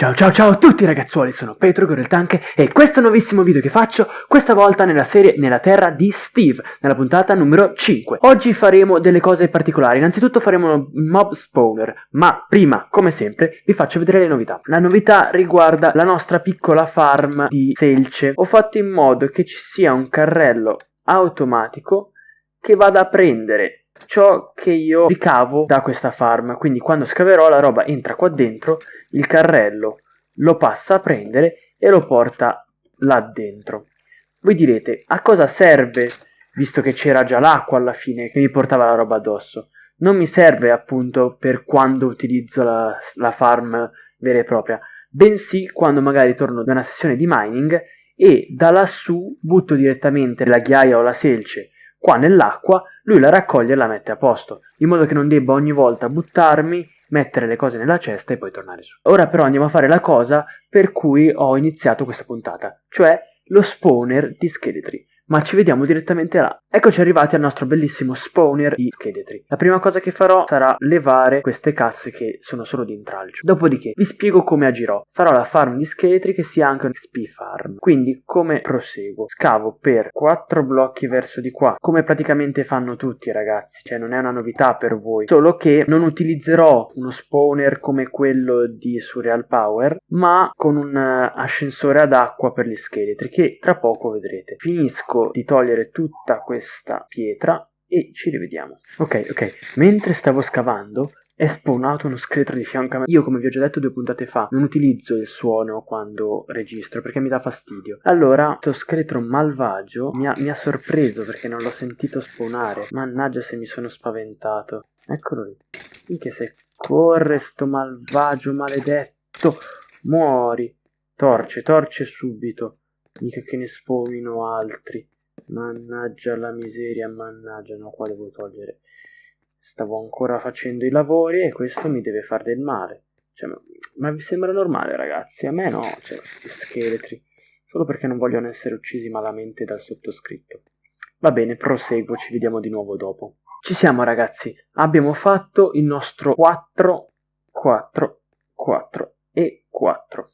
Ciao ciao ciao a tutti ragazzuoli, sono Petro Goreltanche e questo è un nuovissimo video che faccio, questa volta nella serie Nella Terra di Steve, nella puntata numero 5. Oggi faremo delle cose particolari, innanzitutto faremo un mob spawner, ma prima, come sempre, vi faccio vedere le novità. La novità riguarda la nostra piccola farm di selce. Ho fatto in modo che ci sia un carrello automatico che vada a prendere ciò che io ricavo da questa farm. Quindi quando scaverò la roba entra qua dentro, il carrello lo passa a prendere e lo porta là dentro. Voi direte, a cosa serve, visto che c'era già l'acqua alla fine che mi portava la roba addosso? Non mi serve appunto per quando utilizzo la, la farm vera e propria, bensì quando magari torno da una sessione di mining e da lassù butto direttamente la ghiaia o la selce Qua nell'acqua lui la raccoglie e la mette a posto, in modo che non debba ogni volta buttarmi, mettere le cose nella cesta e poi tornare su. Ora però andiamo a fare la cosa per cui ho iniziato questa puntata, cioè lo spawner di scheletri ma ci vediamo direttamente là. Eccoci arrivati al nostro bellissimo spawner di scheletri. La prima cosa che farò sarà levare queste casse che sono solo di intralcio. Dopodiché vi spiego come agirò. Farò la farm di scheletri che sia anche un XP farm. Quindi come proseguo? Scavo per 4 blocchi verso di qua, come praticamente fanno tutti ragazzi, cioè non è una novità per voi. Solo che non utilizzerò uno spawner come quello di Surreal Power, ma con un eh, ascensore ad acqua per gli scheletri che tra poco vedrete. Finisco di togliere tutta questa pietra e ci rivediamo. Ok, ok, mentre stavo scavando è spawnato uno scheletro di fianco a me. Io, come vi ho già detto due puntate fa, non utilizzo il suono quando registro perché mi dà fastidio. Allora, questo scheletro malvagio mi ha, mi ha sorpreso perché non l'ho sentito spawnare. Mannaggia se mi sono spaventato. Eccolo lì. Minchia se corre sto malvagio maledetto. Muori. Torce, torce subito. Mica che ne spawnino altri. Mannaggia la miseria, mannaggia, no, qua devo togliere. Stavo ancora facendo i lavori e questo mi deve fare del male. Cioè, ma, ma vi sembra normale, ragazzi? A me no, cioè, questi scheletri. Solo perché non vogliono essere uccisi malamente dal sottoscritto. Va bene, proseguo, ci vediamo di nuovo dopo. Ci siamo, ragazzi. Abbiamo fatto il nostro 4, 4, 4 e 4.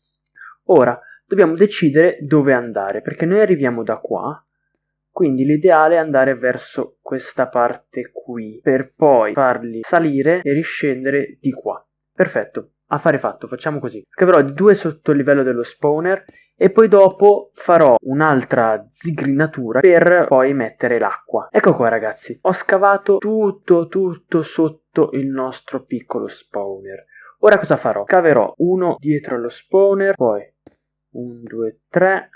Ora dobbiamo decidere dove andare, perché noi arriviamo da qua quindi l'ideale è andare verso questa parte qui, per poi farli salire e riscendere di qua. Perfetto, affare fatto, facciamo così. Scaverò due sotto il livello dello spawner e poi dopo farò un'altra zigrinatura per poi mettere l'acqua. Ecco qua ragazzi, ho scavato tutto tutto sotto il nostro piccolo spawner. Ora cosa farò? Caverò uno dietro lo spawner, poi un, due, tre,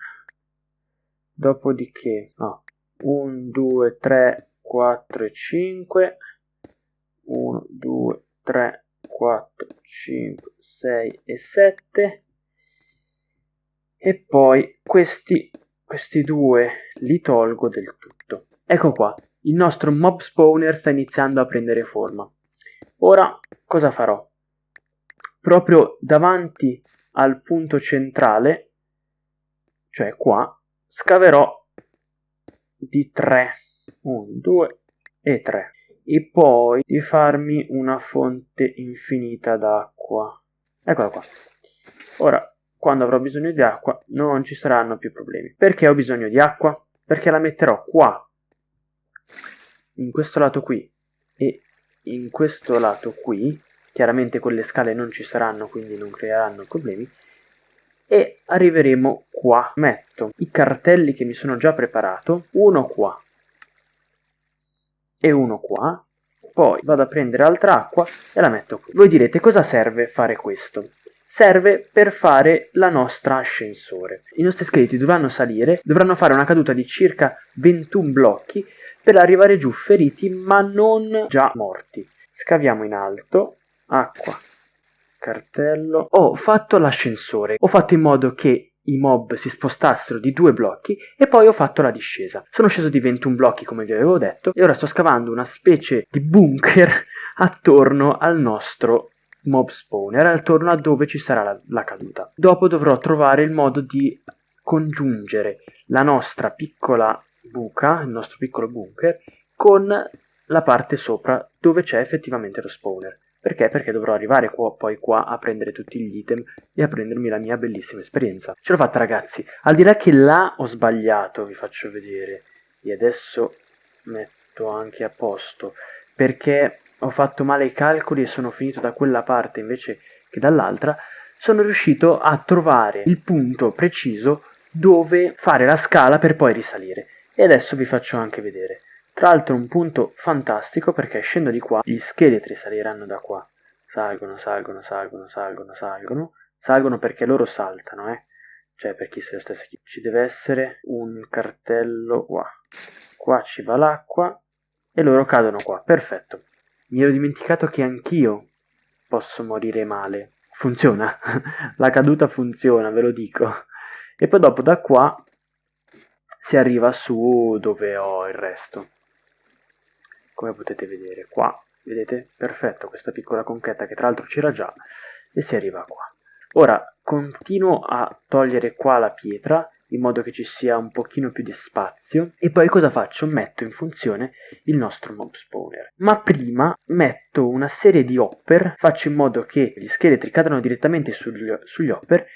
dopodiché no, 1, 2, 3, 4 e 5, 1, 2, 3, 4, 5, 6 e 7 e poi questi, questi due li tolgo del tutto. Ecco qua, il nostro mob spawner sta iniziando a prendere forma. Ora cosa farò? Proprio davanti al punto centrale, cioè qua, scaverò di 3 1 2 e 3 e poi di farmi una fonte infinita d'acqua. Eccola qua. Ora quando avrò bisogno di acqua non ci saranno più problemi. Perché ho bisogno di acqua? Perché la metterò qua in questo lato qui e in questo lato qui. Chiaramente quelle scale non ci saranno quindi non creeranno problemi e arriveremo qua. Metto i cartelli che mi sono già preparato, uno qua e uno qua, poi vado a prendere altra acqua e la metto qui. Voi direte cosa serve fare questo? Serve per fare la nostra ascensore. I nostri scheletri dovranno salire, dovranno fare una caduta di circa 21 blocchi per arrivare giù feriti ma non già morti. Scaviamo in alto, acqua, cartello. Ho fatto l'ascensore, ho fatto in modo che i mob si spostassero di due blocchi e poi ho fatto la discesa. Sono sceso di 21 blocchi come vi avevo detto e ora sto scavando una specie di bunker attorno al nostro mob spawner, attorno a dove ci sarà la, la caduta. Dopo dovrò trovare il modo di congiungere la nostra piccola buca, il nostro piccolo bunker, con la parte sopra dove c'è effettivamente lo spawner. Perché? Perché dovrò arrivare qua, poi qua a prendere tutti gli item e a prendermi la mia bellissima esperienza. Ce l'ho fatta ragazzi, al di là che là ho sbagliato, vi faccio vedere, e adesso metto anche a posto, perché ho fatto male i calcoli e sono finito da quella parte invece che dall'altra, sono riuscito a trovare il punto preciso dove fare la scala per poi risalire. E adesso vi faccio anche vedere. Tra l'altro un punto fantastico perché scendo di qua, gli scheletri saliranno da qua. Salgono, salgono, salgono, salgono, salgono. Salgono perché loro saltano, eh. Cioè per chi se lo stesse chi. Ci deve essere un cartello qua. Qua ci va l'acqua e loro cadono qua. Perfetto. Mi ero dimenticato che anch'io posso morire male. Funziona. La caduta funziona, ve lo dico. E poi dopo da qua si arriva su dove ho il resto. Come potete vedere qua, vedete? Perfetto, questa piccola conchetta che tra l'altro c'era già e si arriva qua. Ora continuo a togliere qua la pietra in modo che ci sia un pochino più di spazio e poi cosa faccio? Metto in funzione il nostro mob spawner. Ma prima metto una serie di hopper, faccio in modo che gli scheletri cadano direttamente sugli, sugli hopper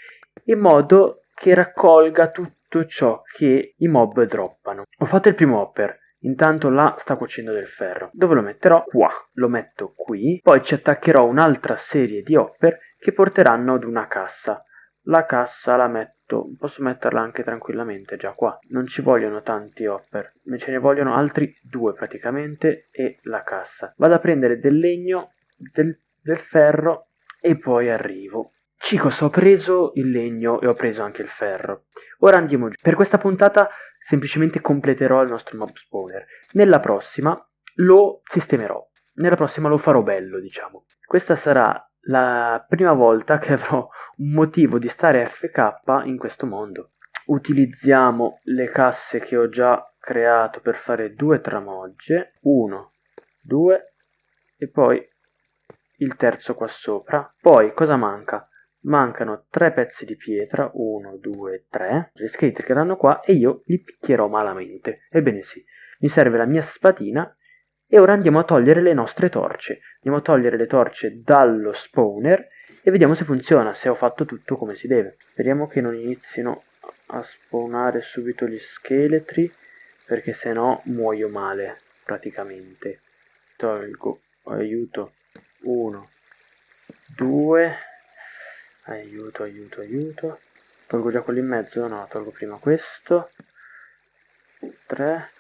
in modo che raccolga tutto ciò che i mob droppano. Ho fatto il primo hopper, Intanto là sta cuocendo del ferro. Dove lo metterò? Qua. Lo metto qui. Poi ci attaccherò un'altra serie di hopper che porteranno ad una cassa. La cassa la metto, posso metterla anche tranquillamente già qua. Non ci vogliono tanti hopper, me ce ne vogliono altri due praticamente e la cassa. Vado a prendere del legno, del, del ferro e poi arrivo. Chicos, ho preso il legno e ho preso anche il ferro. Ora andiamo giù. Per questa puntata semplicemente completerò il nostro mob spawner. Nella prossima lo sistemerò. Nella prossima lo farò bello, diciamo. Questa sarà la prima volta che avrò un motivo di stare FK in questo mondo. Utilizziamo le casse che ho già creato per fare due tramogge. Uno, due e poi il terzo qua sopra. Poi cosa manca? Mancano tre pezzi di pietra, uno, due, tre. Gli scheletri cadranno qua e io li picchierò malamente. Ebbene sì, mi serve la mia spadina e ora andiamo a togliere le nostre torce. Andiamo a togliere le torce dallo spawner e vediamo se funziona, se ho fatto tutto come si deve. Speriamo che non inizino a spawnare subito gli scheletri perché se no muoio male praticamente. Tolgo, aiuto, uno, due aiuto aiuto aiuto. Tolgo già quello in mezzo? No tolgo prima questo. 3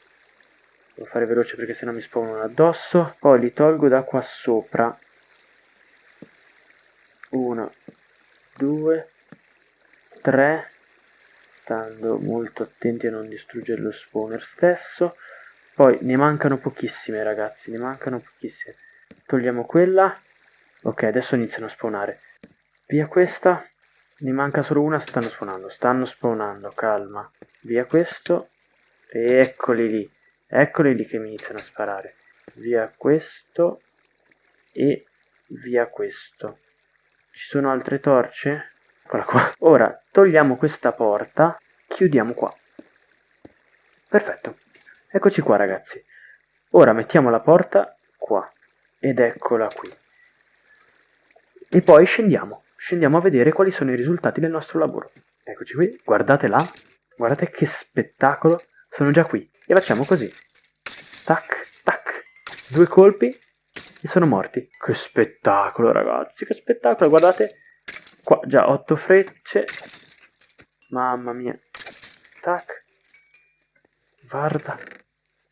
devo fare veloce perché sennò mi spawnano addosso. Poi li tolgo da qua sopra. 1 2 3 stando molto attenti a non distruggere lo spawner stesso. Poi ne mancano pochissime ragazzi ne mancano pochissime. Togliamo quella. Ok adesso iniziano a spawnare Via questa. Ne manca solo una, stanno spawnando. Stanno spawnando, calma. Via questo. E eccoli lì. Eccoli lì che mi iniziano a sparare. Via questo. E via questo. Ci sono altre torce? Eccola qua. Ora togliamo questa porta. Chiudiamo qua. Perfetto. Eccoci qua ragazzi. Ora mettiamo la porta qua. Ed eccola qui. E poi scendiamo scendiamo a vedere quali sono i risultati del nostro lavoro. Eccoci qui, guardate là, guardate che spettacolo, sono già qui. E facciamo così. Tac, tac, due colpi e sono morti. Che spettacolo ragazzi, che spettacolo, guardate. Qua già otto frecce. Mamma mia. Tac. Guarda.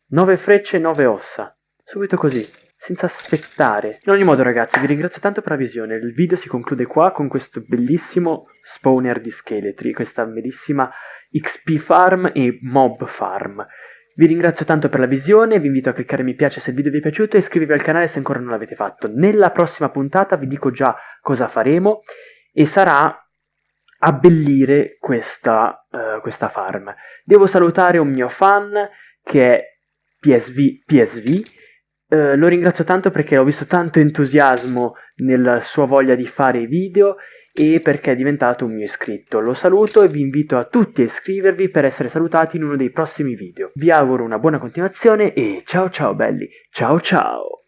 Nove frecce e nove ossa. Subito così senza aspettare. In ogni modo ragazzi vi ringrazio tanto per la visione, il video si conclude qua con questo bellissimo spawner di scheletri, questa bellissima XP farm e mob farm. Vi ringrazio tanto per la visione, vi invito a cliccare mi piace se il video vi è piaciuto e iscrivervi al canale se ancora non l'avete fatto. Nella prossima puntata vi dico già cosa faremo e sarà abbellire questa, uh, questa farm. Devo salutare un mio fan che è PSV, PSV eh, lo ringrazio tanto perché ho visto tanto entusiasmo nella sua voglia di fare video e perché è diventato un mio iscritto. Lo saluto e vi invito a tutti a iscrivervi per essere salutati in uno dei prossimi video. Vi auguro una buona continuazione e ciao ciao belli, ciao ciao!